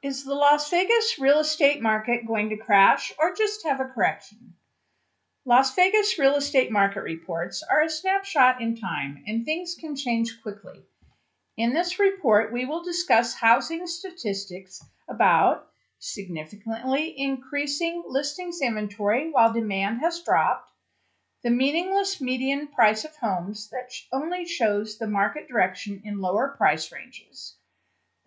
Is the Las Vegas real estate market going to crash or just have a correction? Las Vegas real estate market reports are a snapshot in time and things can change quickly. In this report, we will discuss housing statistics about significantly increasing listings inventory while demand has dropped, the meaningless median price of homes that only shows the market direction in lower price ranges.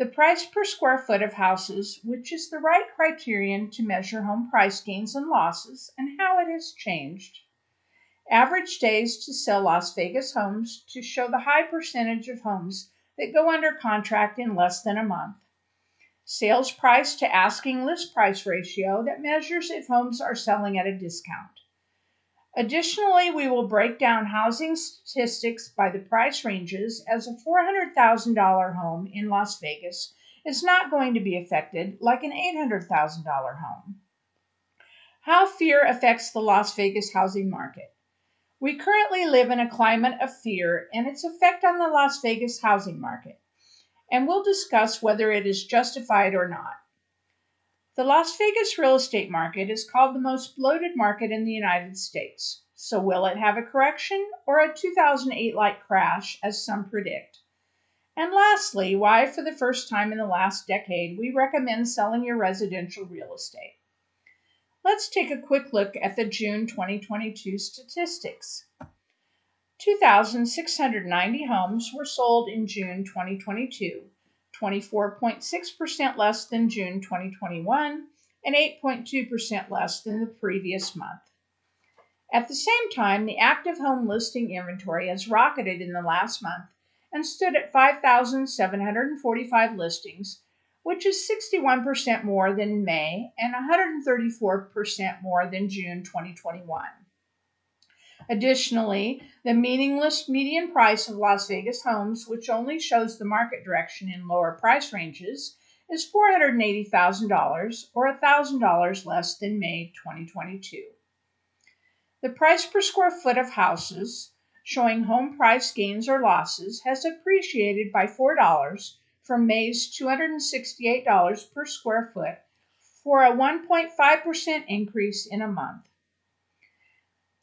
The price per square foot of houses, which is the right criterion to measure home price gains and losses, and how it has changed. Average days to sell Las Vegas homes to show the high percentage of homes that go under contract in less than a month. Sales price to asking list price ratio that measures if homes are selling at a discount. Additionally, we will break down housing statistics by the price ranges as a $400,000 home in Las Vegas is not going to be affected like an $800,000 home. How fear affects the Las Vegas housing market. We currently live in a climate of fear and its effect on the Las Vegas housing market, and we'll discuss whether it is justified or not. The Las Vegas real estate market is called the most bloated market in the United States. So will it have a correction or a 2008 like crash, as some predict? And lastly, why, for the first time in the last decade, we recommend selling your residential real estate. Let's take a quick look at the June 2022 statistics. 2,690 homes were sold in June 2022 24.6% less than June 2021 and 8.2% less than the previous month. At the same time, the active home listing inventory has rocketed in the last month and stood at 5,745 listings, which is 61% more than May and 134% more than June 2021. Additionally, the meaningless median price of Las Vegas homes, which only shows the market direction in lower price ranges, is $480,000 or $1,000 less than May 2022. The price per square foot of houses, showing home price gains or losses, has appreciated by $4 from May's $268 per square foot for a 1.5% increase in a month.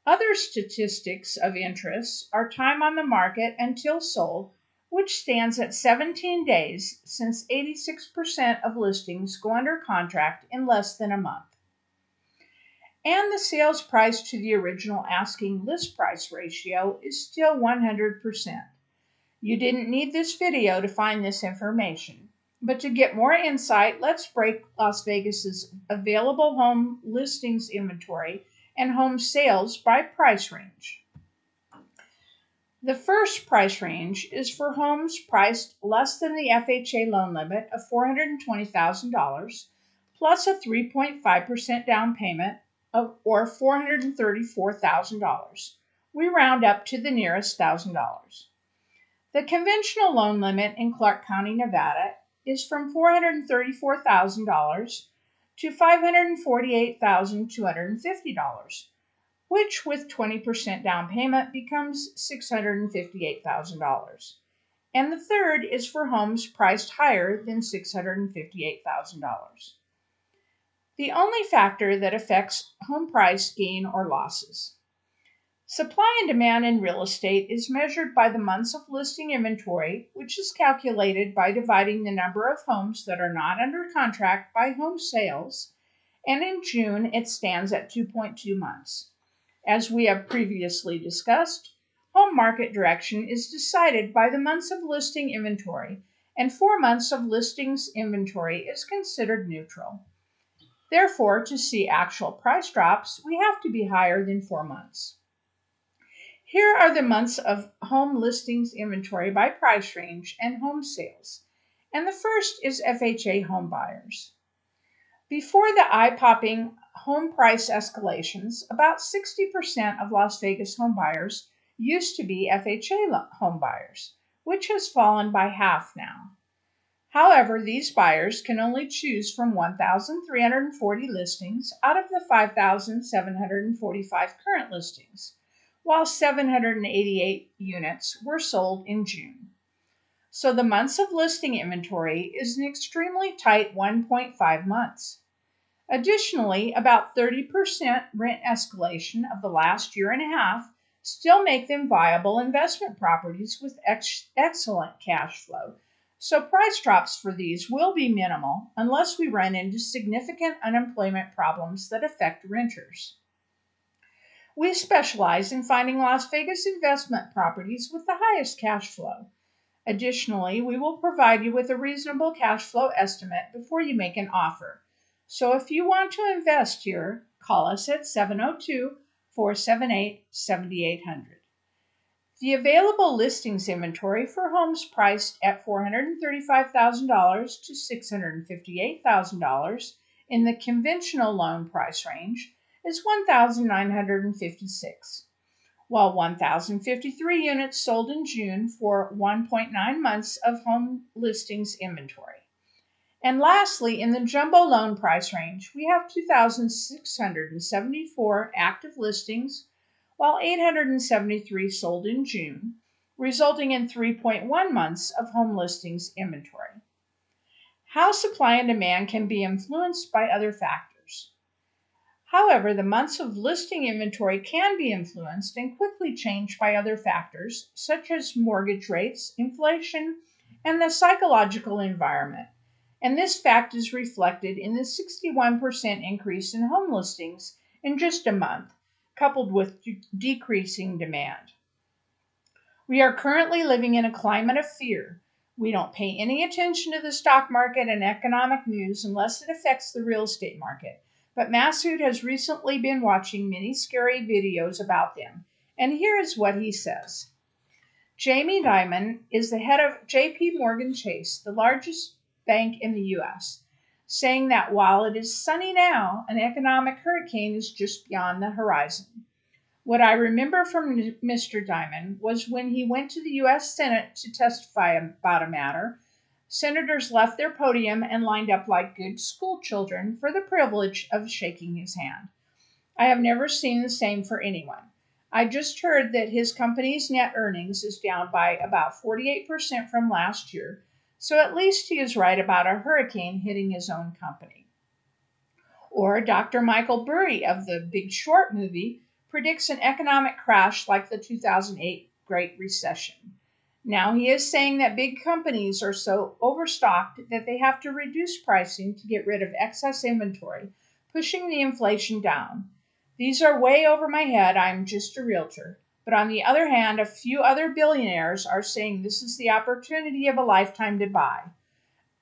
Other statistics of interest are time on the market until sold, which stands at 17 days since 86% of listings go under contract in less than a month. And the sales price to the original asking list price ratio is still 100%. You didn't need this video to find this information. But to get more insight, let's break Las Vegas's available home listings inventory and home sales by price range. The first price range is for homes priced less than the FHA loan limit of $420,000 plus a 3.5% down payment of, or $434,000. We round up to the nearest $1,000. The conventional loan limit in Clark County, Nevada is from $434,000 to $548,250, which with 20% down payment becomes $658,000. And the third is for homes priced higher than $658,000. The only factor that affects home price gain or losses. Supply and demand in real estate is measured by the months of listing inventory, which is calculated by dividing the number of homes that are not under contract by home sales, and in June it stands at 2.2 months. As we have previously discussed, home market direction is decided by the months of listing inventory, and four months of listings inventory is considered neutral. Therefore, to see actual price drops, we have to be higher than four months. Here are the months of home listings inventory by price range and home sales. And the first is FHA home buyers. Before the eye popping home price escalations, about 60% of Las Vegas home buyers used to be FHA home buyers, which has fallen by half now. However, these buyers can only choose from 1,340 listings out of the 5,745 current listings while 788 units were sold in June. So the months of listing inventory is an extremely tight 1.5 months. Additionally, about 30% rent escalation of the last year and a half still make them viable investment properties with ex excellent cash flow. So price drops for these will be minimal unless we run into significant unemployment problems that affect renters. We specialize in finding Las Vegas investment properties with the highest cash flow. Additionally, we will provide you with a reasonable cash flow estimate before you make an offer. So if you want to invest here, call us at 702 478 7800. The available listings inventory for homes priced at $435,000 to $658,000 in the conventional loan price range is 1,956, while 1,053 units sold in June for 1.9 months of home listings inventory. And lastly, in the jumbo loan price range, we have 2,674 active listings, while 873 sold in June, resulting in 3.1 months of home listings inventory. How supply and demand can be influenced by other factors. However, the months of listing inventory can be influenced and quickly changed by other factors, such as mortgage rates, inflation, and the psychological environment and this fact is reflected in the 61% increase in home listings in just a month, coupled with de- decreasing demand. We are currently living in a climate of fear. We don't pay any attention to the stock market and economic news unless it affects the real estate market. But Masood has recently been watching many scary videos about them, and here is what he says. Jamie Dimon is the head of JP Morgan Chase, the largest bank in the U.S., saying that while it is sunny now, an economic hurricane is just beyond the horizon. What I remember from Mr. Dimon was when he went to the U.S. Senate to testify about a matter, senators left their podium and lined up like good school children for the privilege of shaking his hand. I have never seen the same for anyone. I just heard that his company's net earnings is down by about 48% from last year, so at least he is right about a hurricane hitting his own company. Or Dr. Michael Burry of the Big Short movie predicts an economic crash like the 2008 Great Recession. Now he is saying that big companies are so overstocked that they have to reduce pricing to get rid of excess inventory, pushing the inflation down. These are way over my head. I'm just a realtor. But on the other hand, a few other billionaires are saying this is the opportunity of a lifetime to buy.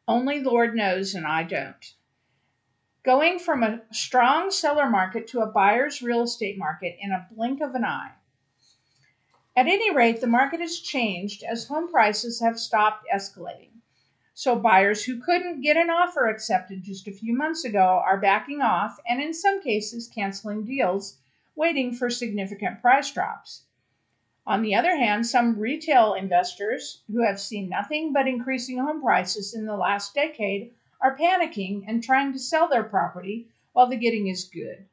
Only Lord knows, and I don't. Going from a strong seller market to a buyer's real estate market in a blink of an eye. At any rate, the market has changed as home prices have stopped escalating. So buyers who couldn't get an offer accepted just a few months ago are backing off and in some cases canceling deals, waiting for significant price drops. On the other hand, some retail investors who have seen nothing but increasing home prices in the last decade are panicking and trying to sell their property while the getting is good.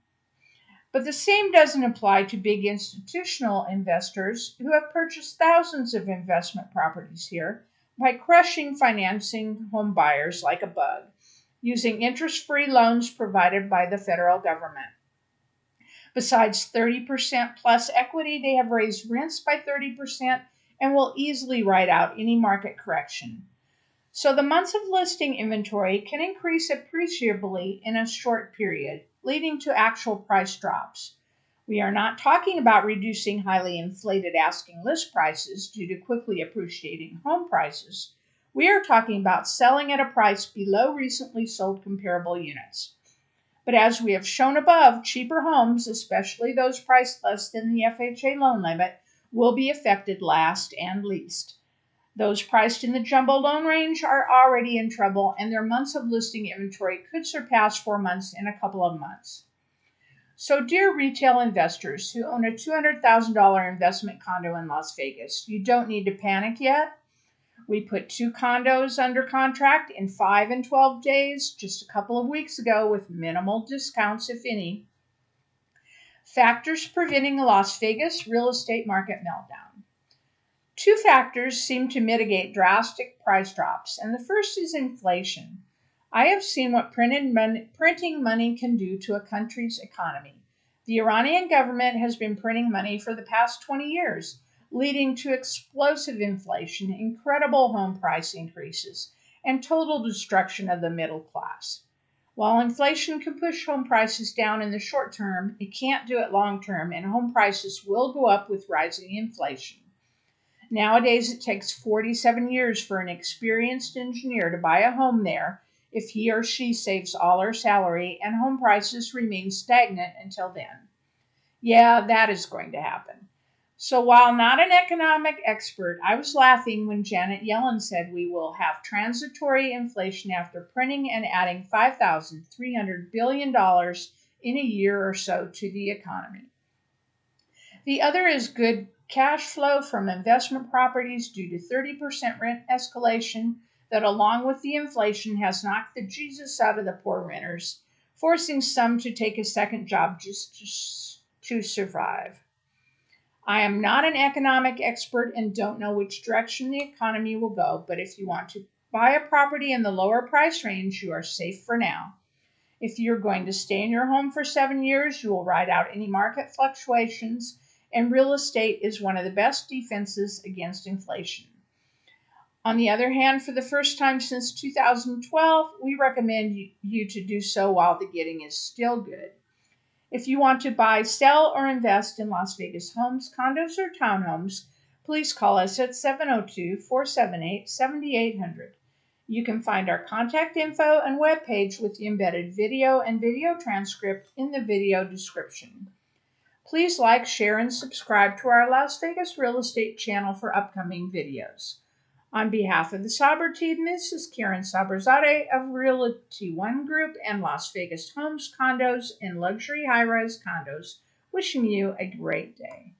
But the same doesn't apply to big institutional investors who have purchased thousands of investment properties here by crushing financing home buyers like a bug, using interest free loans provided by the federal government. Besides 30% plus equity, they have raised rents by 30% and will easily ride out any market correction. So the months of listing inventory can increase appreciably in a short period, leading to actual price drops. We are not talking about reducing highly inflated asking list prices due to quickly appreciating home prices. We are talking about selling at a price below recently sold comparable units. But as we have shown above, cheaper homes, especially those priced less than the FHA loan limit, will be affected last and least. Those priced in the jumbo loan range are already in trouble, and their months of listing inventory could surpass four months in a couple of months. So, dear retail investors who own a $200,000 investment condo in Las Vegas, you don't need to panic yet. We put two condos under contract in 5 and 12 days just a couple of weeks ago with minimal discounts, if any. Factors preventing a Las Vegas real estate market meltdown. Two factors seem to mitigate drastic price drops, and the first is inflation. I have seen what money, printing money can do to a country's economy. The Iranian government has been printing money for the past 20 years, leading to explosive inflation, incredible home price increases, and total destruction of the middle class. While inflation can push home prices down in the short term, it can't do it long term, and home prices will go up with rising inflation. Nowadays, it takes 47 years for an experienced engineer to buy a home there if he or she saves all her salary and home prices remain stagnant until then. Yeah, that is going to happen. So while not an economic expert, I was laughing when Janet Yellen said we will have transitory inflation after printing and adding $5,300 billion in a year or so to the economy. The other is good cash flow from investment properties due to 30% rent escalation that along with the inflation has knocked the Jesus out of the poor renters, forcing some to take a second job just to survive. I am not an economic expert and don't know which direction the economy will go, but if you want to buy a property in the lower price range, you are safe for now. If you're going to stay in your home for seven years, you will ride out any market fluctuations, and real estate is one of the best defenses against inflation. On the other hand, for the first time since 2012, we recommend you to do so while the getting is still good. If you want to buy, sell, or invest in Las Vegas homes, condos, or townhomes, please call us at 702 478 7800. You can find our contact info and webpage with the embedded video and video transcript in the video description. Please like, share, and subscribe to our Las Vegas real estate channel for upcoming videos. On behalf of the Saber team, this is Karen Saberzade of Realty One Group and Las Vegas Homes, Condos, and Luxury High Rise Condos, wishing you a great day.